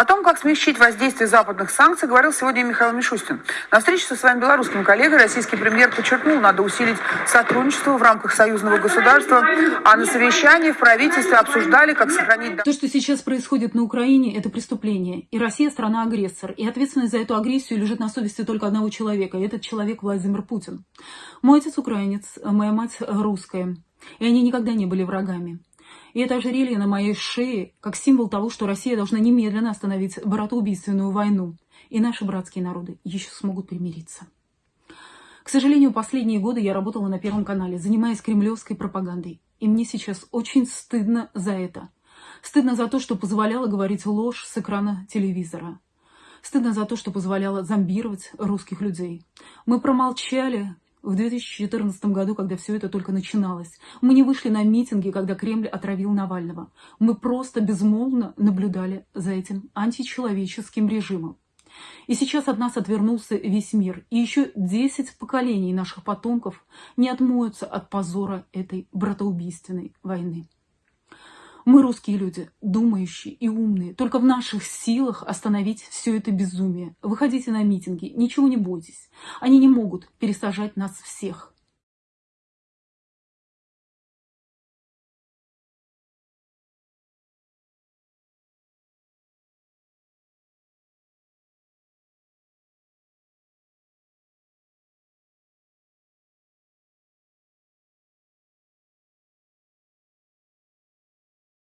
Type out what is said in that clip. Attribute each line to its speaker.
Speaker 1: О том, как смягчить воздействие западных санкций, говорил сегодня Михаил Мишустин. На встрече со своим белорусским коллегой российский премьер подчеркнул, надо усилить сотрудничество в рамках союзного государства, а на совещании в правительстве обсуждали, как сохранить...
Speaker 2: То, что сейчас происходит на Украине, это преступление. И Россия страна-агрессор. И ответственность за эту агрессию лежит на совести только одного человека. И этот человек Владимир Путин. Мой отец украинец, моя мать русская. И они никогда не были врагами. И это ожерелье на моей шее как символ того, что Россия должна немедленно остановить братоубийственную войну. И наши братские народы еще смогут примириться. К сожалению, последние годы я работала на Первом канале, занимаясь кремлевской пропагандой. И мне сейчас очень стыдно за это. Стыдно за то, что позволяла говорить ложь с экрана телевизора. Стыдно за то, что позволяла зомбировать русских людей. Мы промолчали, в 2014 году, когда все это только начиналось. Мы не вышли на митинги, когда Кремль отравил Навального. Мы просто безмолвно наблюдали за этим античеловеческим режимом. И сейчас от нас отвернулся весь мир. И еще 10 поколений наших потомков не отмоются от позора этой братоубийственной войны. Мы, русские люди, думающие и умные. Только в наших силах остановить все это безумие. Выходите на митинги, ничего не бойтесь. Они не могут пересажать нас всех.